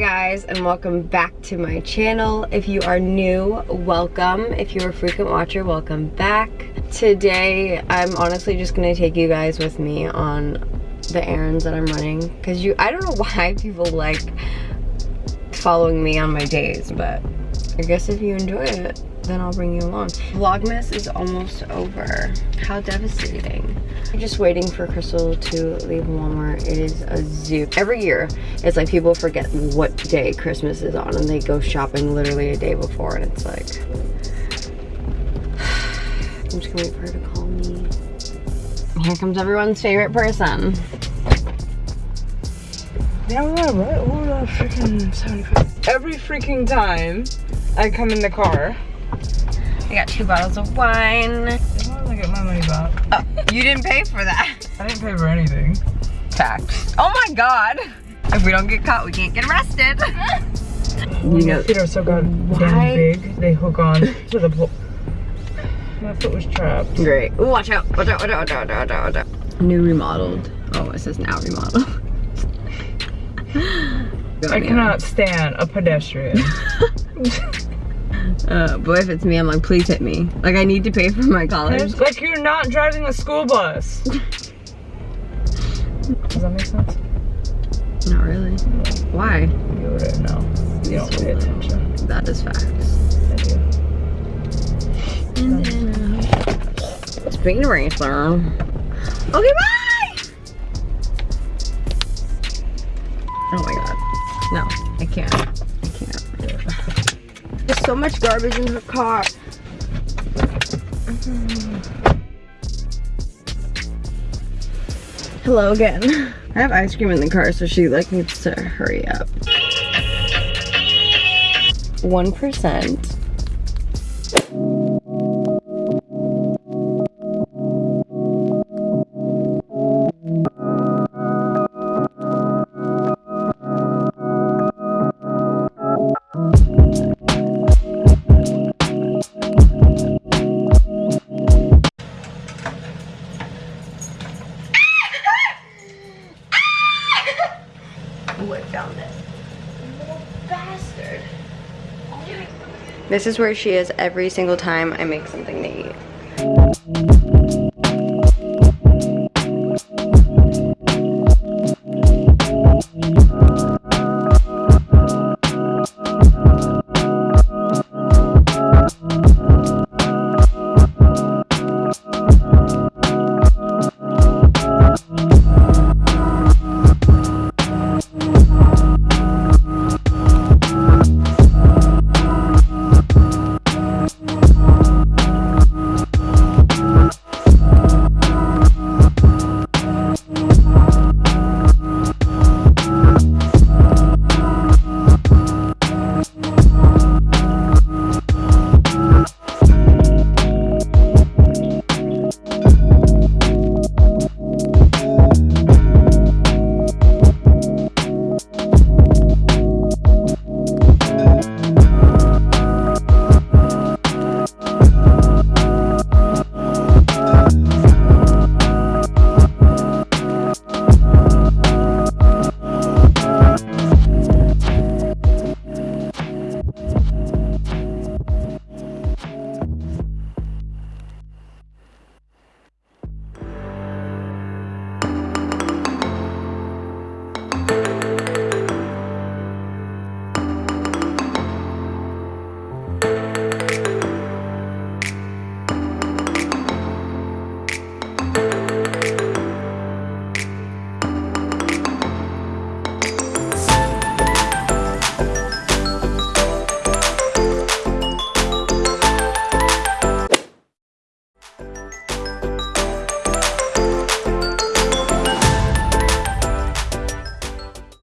guys and welcome back to my channel. If you are new, welcome. If you're a frequent watcher, welcome back. Today, I'm honestly just gonna take you guys with me on the errands that I'm running because you, I don't know why people like following me on my days, but I guess if you enjoy it, then I'll bring you along. Vlogmas is almost over. How devastating. I'm just waiting for Crystal to leave Walmart. It is a zoo. Every year, it's like people forget what day Christmas is on and they go shopping literally a day before and it's like... I'm just gonna wait for her to call me. Here comes everyone's favorite person. Yeah, what? What the freaking 75? Every freaking time I come in the car. I got two bottles of wine. I get my money back. Oh, you didn't pay for that. I didn't pay for anything. Facts. Oh my god. If we don't get caught, we can't get arrested. You know, feet are so goddamn big. They hook on to the pole. My foot was trapped. Great. Ooh, watch out. Watch out, watch out, watch out, watch out, watch out. New remodeled. Oh, it says now remodeled. I cannot stand a pedestrian. Uh, but if it's me, I'm like, please hit me. Like, I need to pay for my college. It's like you're not driving a school bus. Does that make sense? Not really. Why? You wouldn't know. You don't pay attention. That is facts. I do. Speaking of racer. Okay, bye! Oh my god. No, I can't. There's so much garbage in her car. Hello again. I have ice cream in the car, so she like needs to hurry up. 1%. What found it? Little bastard. This is where she is every single time I make something to eat.